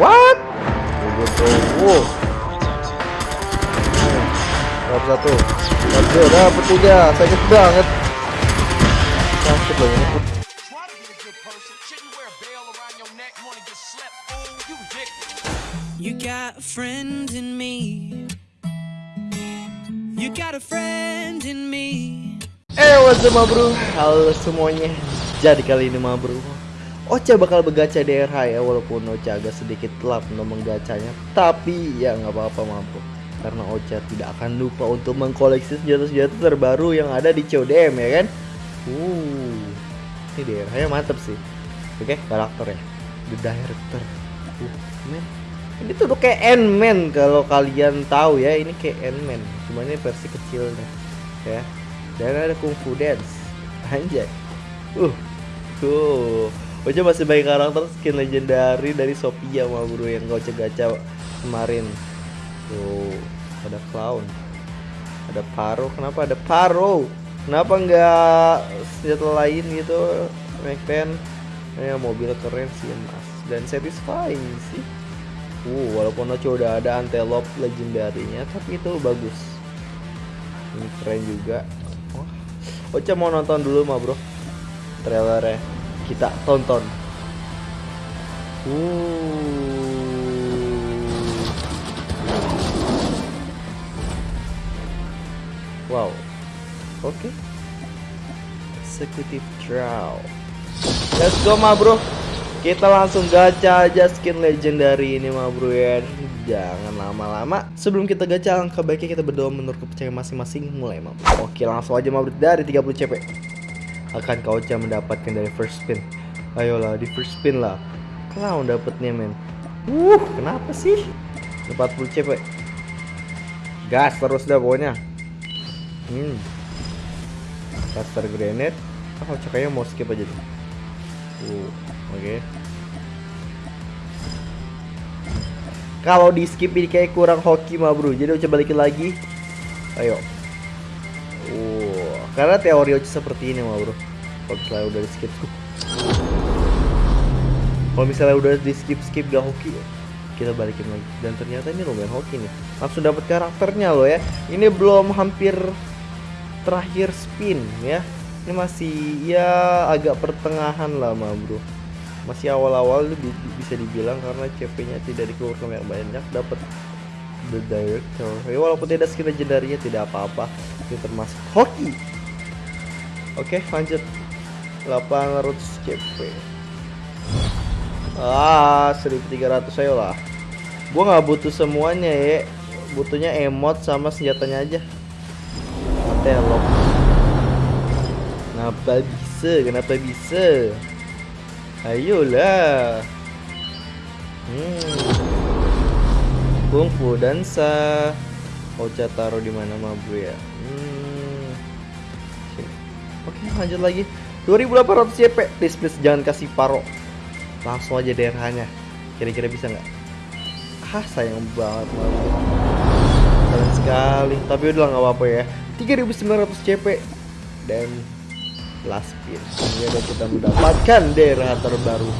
What? Wow. Dapat satu. Dapat dua, dapat tiga. Sakit banget. Sakit loh ini. You got a friend in me. You got a friend in me. Eh, what's up, bro? Halo semuanya. Jadi kali ini, ma bro, Ocha bakal begacha DRH ya, walaupun Ocha agak sedikit telat untuk menggacanya. Tapi ya nggak apa-apa, ma bro. Karena Ocha tidak akan lupa untuk mengkoleksi senjata-senjata terbaru yang ada di CODM ya kan? Uh, ini DRH-nya mantep sih. Oke, karakter ya. The Director. Uh, men. Ini tuh kayak Ant-Man kalau kalian tahu ya, ini kayak Ant-Man. Cuma ini versi kecilnya. Ya dan ada kungfu dance anjay uh tuh Ocha masih banyak karakter skin legendary dari Sophia sama bro yang gak gacha kemarin. Tuh ada clown. Ada paro kenapa ada paro? Kenapa nggak senjata lain gitu Macpen ya mobil keren sih mas. Dan satisfying sih. Uh walaupun Ocha udah ada antelope legendarinya tapi itu bagus. Ini keren juga. Ocha mau nonton dulu mah bro trailernya kita tonton. Wow. Oke. Okay. executive draw let's go mah bro. Kita langsung gacha aja skin legendary ini mah bro ya. Jangan lama-lama. Sebelum kita gacha langkah baiknya kita berdoa menurut kepercayaan masing-masing. Mulai mah bro Oke langsung aja mah bro. Dari 30 CP Akan kau Ocha mendapatkan dari first spin. Ayolah di first spin lah. Clown dapetnya men. Uh kenapa sih? 40 CP Gas terus dah pokoknya. Hmm. Caster grenade. Oh cakanya mau skip aja tuh. Uh oke. Okay. kalau di skip ini kayak kurang hoki mah bro. Jadi coba balikin lagi. Ayo. Uh, karena teori Ocha seperti ini mah bro. Kalau misalnya udah di skip. Kalau misalnya udah di skip skip gak hoki kita balikin lagi. Dan ternyata ini lumayan hoki nih. Langsung dapat karakternya loh ya. Ini belum hampir terakhir spin ya. Ini masih ya agak pertengahan lah mah bro. Masih awal-awal bisa dibilang karena CP-nya tidak dikeluarkan yang banyak dapat the director. Ya, walaupun tidak skin legendarinya tidak apa-apa. Ini termasuk hoki oke lanjut 800 CP ah 1300 ayo lah gua nggak butuh semuanya ya butuhnya emot sama senjatanya aja Matelok kenapa bisa kenapa bisa Ayolah. Hmm. Kungfu dansa. Ocha taruh di mana mah ya? Oke, lanjut lagi. 2800 CP. Please please jangan kasih paro. Langsung aja DRH-nya. Kira-kira bisa nggak? Ah, sayang banget. Sayang sekali. Tapi udah nggak apa-apa ya. 3900 CP dan last spin ini ada kita mendapatkan daerah terbaru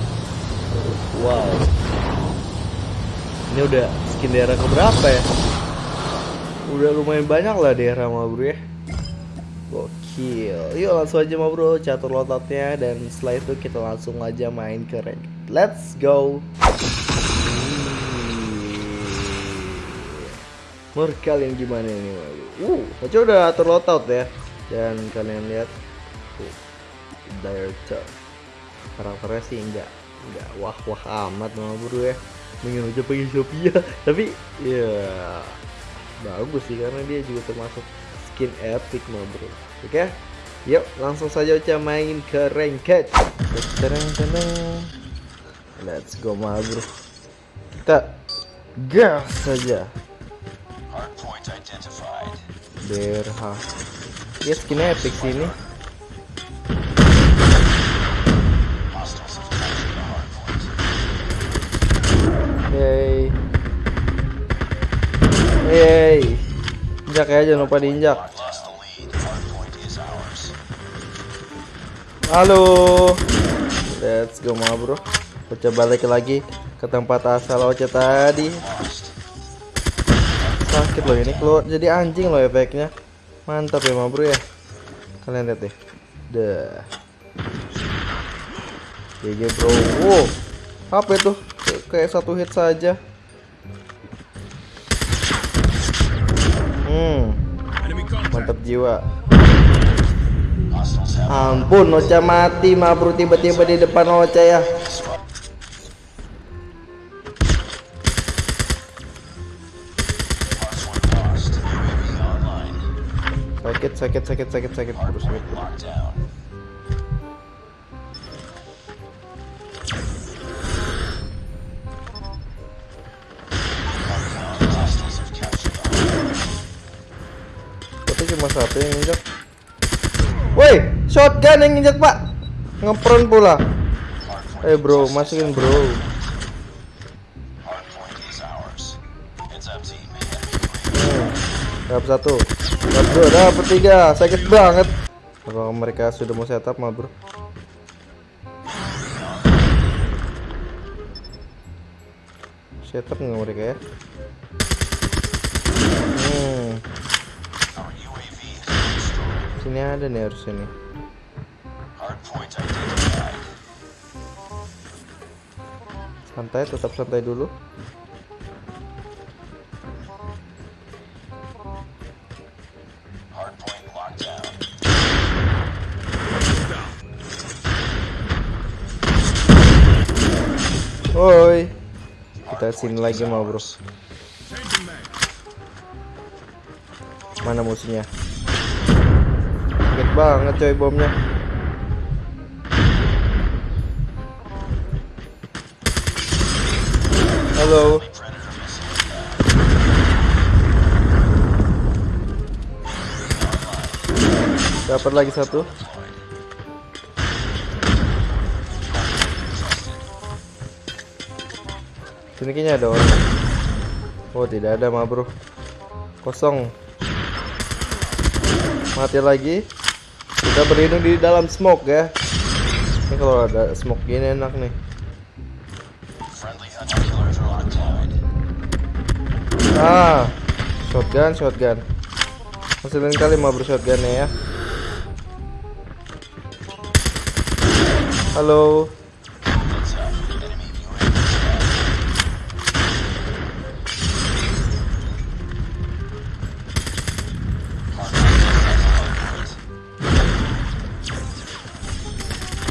wow ini udah skin daerah keberapa ya udah lumayan banyak lah daerah mah bro ya gokil. Yuk langsung aja mah bro. Catur lototnya dan setelah itu kita langsung aja main ke rank. Let's go. Menurut kalian gimana ini? Uh, aja udah atur loadout ya. Dan kalian lihat. Director karakternya sih enggak enggak wah wah amat mah bro ya. Mungkin aja pakai Sophia. Tapi ya bagus sih karena dia juga termasuk skin epic mah bro oke okay? yuk langsung saja Ocha main ke ranked let's go mah bro kita gas saja Berha ya skin epic sih ini Yeay. Yeay. Injak ya, jangan lupa diinjak. Halo. Let's go ma bro. Coba balik lagi. ke tempat asal Oce tadi. Sakit loh ini keluar jadi anjing loh efeknya. Mantap ya ma bro ya. Kalian lihat deh. Dah. GG bro. Wow. Apa itu? Kayak satu hit saja. Hmm. Mantap jiwa ampun Ocha mati ma bro tiba-tiba di depan Ocha ya. Sakit sakit sakit sakit sakit. Bro sakit. Cuma satu yang injak woi shotgun yang injak pak. Ngepron pula. Eh bro masukin bro. Hmm, Dapat satu. Dapat dua Dapat tiga. Sakit banget. Kalau mereka sudah mau setup mah bro. Setup nggak mereka ya Hmm Sini ada nih harusnya nih Santai tetap santai dulu. Woi Kita sini lagi mau bro. Mana musuhnya Sakit banget coy bomnya Halo Dapat lagi satu Sini kayaknya ada orang. Oh, tidak ada mah, Bro. Kosong. Mati lagi. Kita berlindung di dalam smoke ya. Ini kalau ada smoke gini enak nih. Ah, shotgun, shotgun. Hasilin kali mah bro shotgunnya ya. Halo.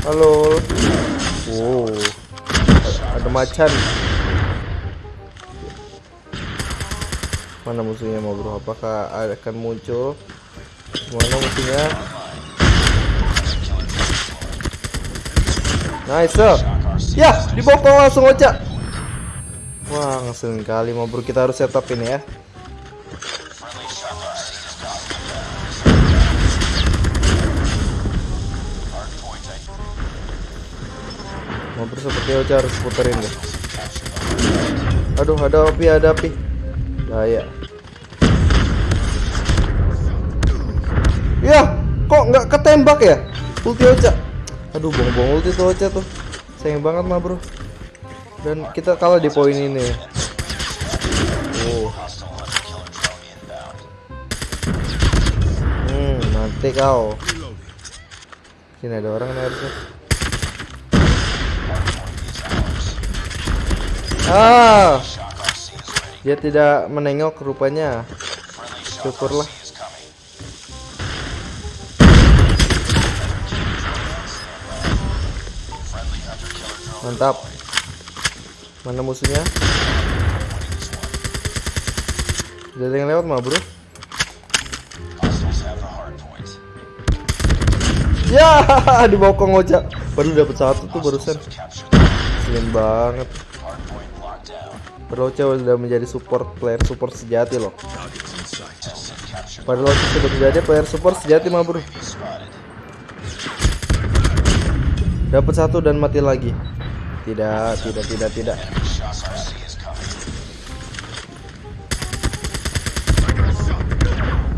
Halo. Wow. Ada macan. Mana musuhnya mau bro? Apakah akan muncul? Mana musuhnya? Nice. Ya, dibokong langsung aja. Wah, ngeselin kali mau bro. Kita harus setup ini ya. Ocha harus puterin deh. Aduh, ada api, ada api. Bahaya. Ya, kok nggak ketembak ya? Ulti Ocha. Aduh, bong-bong ulti tuh Ocha tuh. Sayang banget mah, Bro. Dan kita kalah di poin ini. Oh. Hmm, nanti kau. Sini ada orang nih harusnya. Ah. Dia tidak menengok rupanya. Syukurlah. Mantap. Mana musuhnya? Ada yang lewat mah, Bro. Ya, dibokong Oja. Baru dapat satu tuh barusan. Keren banget. Ocha sudah menjadi support player support sejati loh. Ocha sudah menjadi player support sejati mah bro. Dapat satu dan mati lagi. Tidak, tidak, tidak, tidak.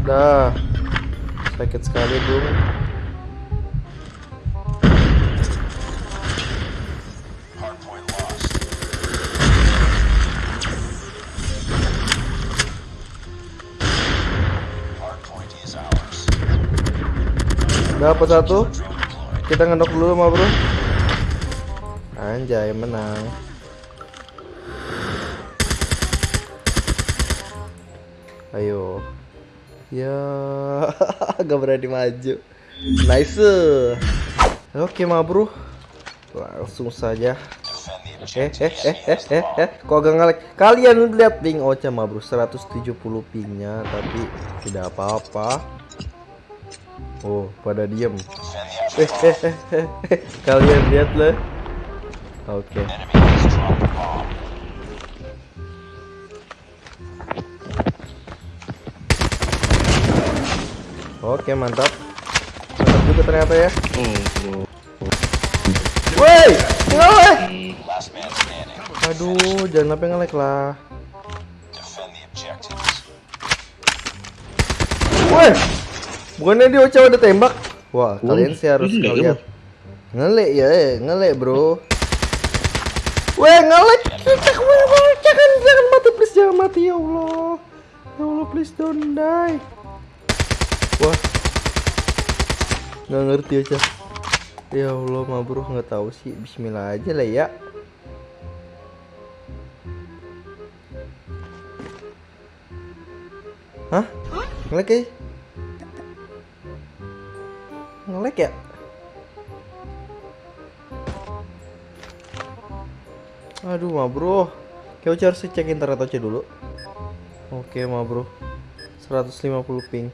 Dah. Sakit sekali, Bro. Dapat satu. Kita ngendok dulu ma bro. Anjay menang. Ayo. Ya, gak berani maju. Nice. Oke ma bro. Langsung saja. Eh, eh, eh, eh, eh, eh, kok agak ngelek? Kalian lihat ping Ocha ma bro, 170 pingnya, tapi tidak apa-apa. Oh, pada diem. Eh, eh, eh. Kalian lihat lah. Oke. Oke, mantap. Mantap juga ternyata ya. Woi, ngelek. Aduh, jangan sampai ngelek lah. Woi, bukannya dia Ocha udah tembak? Wah, kalian sih harus ngeliat. Ngelek ya, eh, ngelek bro. Weh, ngelek kita ke mana Jangan, jangan mati please, jangan mati ya Allah. Ya Allah, please don't die. Wah, nggak ngerti aja. Ya Allah, ma bro nggak tahu sih. Bismillah aja lah ya. Hah? Ngelek ya? Ngelek ya? Aduh, ma bro. Ocha harus cek internet aja dulu. Oke, ma bro. 150 ping.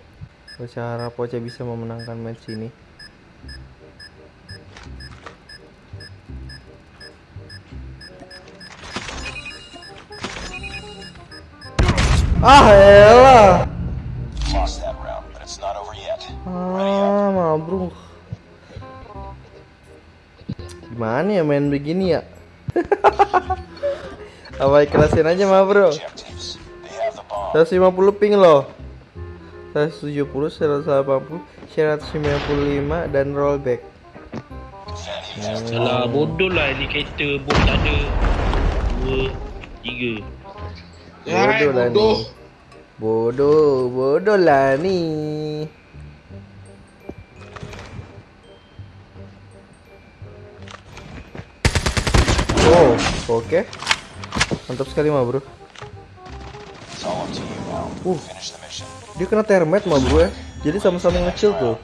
Ocha harap Ocha bisa memenangkan match ini. Ah, elah. Main begini ya? Apa ikhlasin aja ma bro? Objectives. They have the bomb. 150 ping loh 170, 180, 195 dan rollback Salah bodoh lah ni kereta bom tak ada. Dua, tiga. Bodoh lah ni Bodoh, bodoh lah ni Oh, oke Mantap sekali mah bro. Uh. Dia kena termite mah bro ya Jadi sama-sama ngecil tuh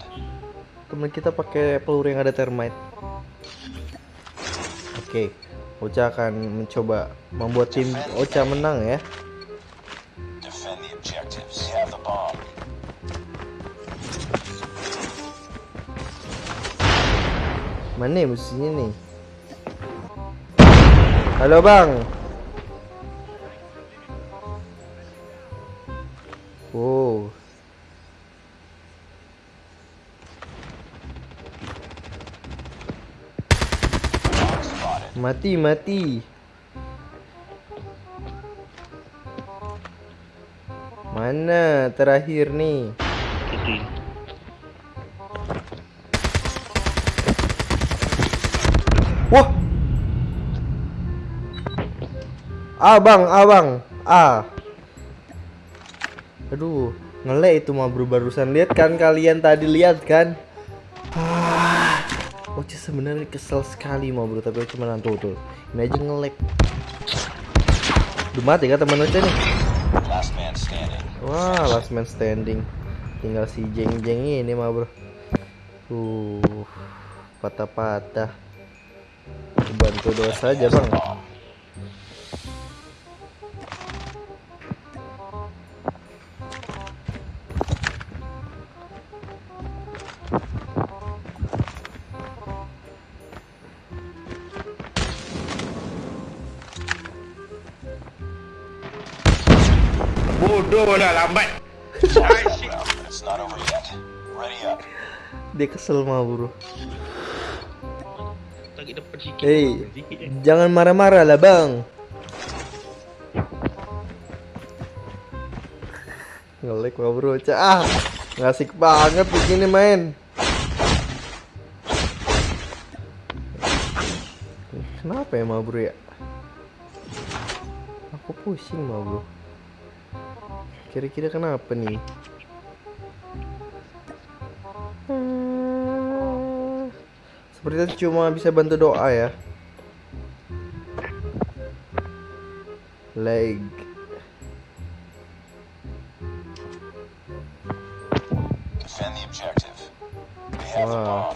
Temen kita pakai peluru yang ada termite Oke Ocha akan mencoba membuat tim Ocha menang ya. Mana nih musuhnya nih? Halo bang. Oh. Mati mati. Mana terakhir nih? Wah. Abang, abang. Ah. Aduh, ngelek itu mah barusan lihat kan kalian tadi lihat kan? Ah. Oce sebenarnya kesel sekali mah bro, tapi Oce menang tuh tuh. Ini aja ngelek. Udah mati kan teman Oce nih? Last man standing. Wah, last man standing. Tinggal si jeng-jeng ini mah bro. Uh, patah-patah. Bantu doa saja bang. Yet. Ready up. Dia kesel mah bro. Hei, jangan marah-marah lah bang. Ngelek mah bro, Ca. ah, ngasik banget begini main. Kenapa ya mah bro ya? Aku pusing mah bro. Kira-kira kenapa nih? Hmm. Sepertinya cuma bisa bantu doa ya. Leg. Wow.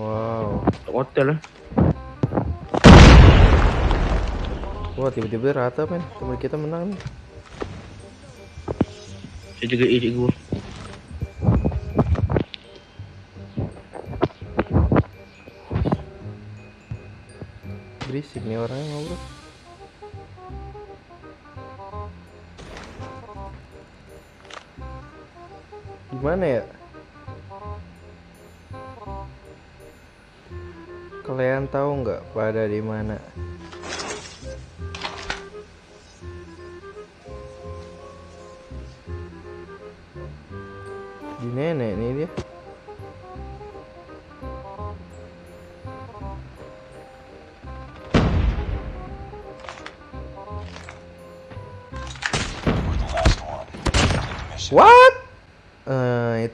Wow. Hotel lah. Wah, tiba-tiba rata men. Teman kita menang nih. Saya jaga A cikgu. Berisik nih orangnya ngobrol. Gimana ya? Kalian tahu nggak pada di mana?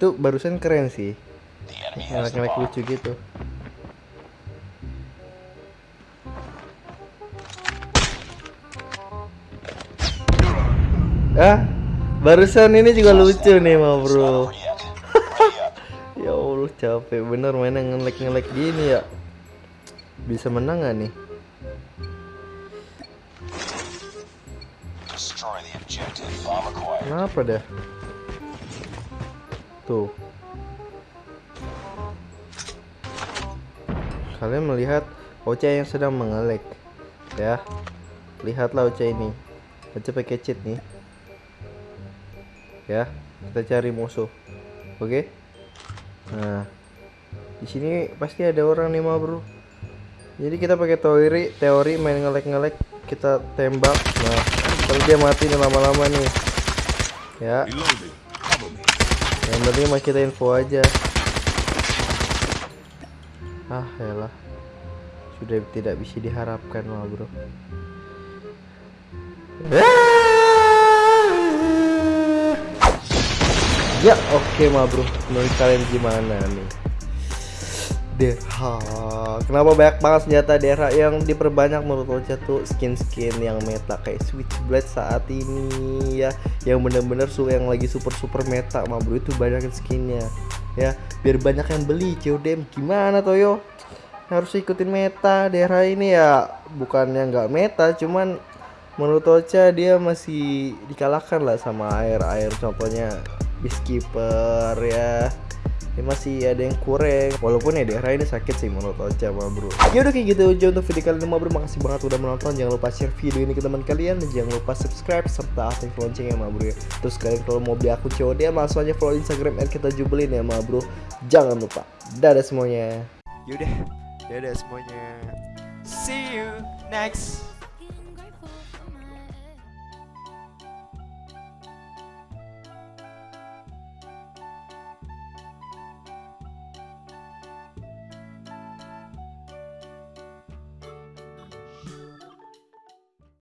Itu barusan keren sih. The Ngelek-ngelek bomb. lucu gitu. Ah, barusan ini juga lucu nih, ma It's not bro. Ya Allah, capek bener mainnya ngelek-ngelek gini ya. Bisa menang gak nih? Kenapa dah? Tuh. Kalian melihat Ocha yang sedang mengelek. Ya. Lihatlah Ocha ini. Ocha pakai cheat nih. Ya, kita cari musuh. Oke? Nah. Di sini pasti ada orang nih, Ma, Bro. Jadi kita pakai teori, teori main ngelek-ngelek, kita tembak. Nah, kalau dia mati nih lama-lama nih. Ya. Yang penting mah kita info aja. Ah, elah. Sudah tidak bisa diharapkan mah, Bro. Ya, oke mah, Bro. Menurut kalian gimana nih? DH Kenapa banyak banget senjata DH yang diperbanyak menurut Ocha tuh skin-skin yang meta kayak Switchblade saat ini ya. Yang bener-bener yang lagi super-super meta mah bro itu banyak skinnya Ya. Biar banyak yang beli CODM gimana Toyo? Harus ikutin meta DH ini ya. Bukannya nggak meta cuman menurut Ocha dia masih dikalahkan lah sama air-air contohnya Beekeeper ya ya masih ada yang kurang. Walaupun ya daerah ini sakit sih menurut Ocha mah bro. Ya udah kayak gitu aja untuk video kali ini mah bro. Makasih banget udah menonton. Jangan lupa share video ini ke teman kalian. Dan jangan lupa subscribe serta aktif loncengnya mah bro ya. Terus kalian kalau mau beli akun COD langsung aja follow instagram at kita jubelin ya mah bro. Jangan lupa. Dadah semuanya. Yaudah, dadah semuanya. See you next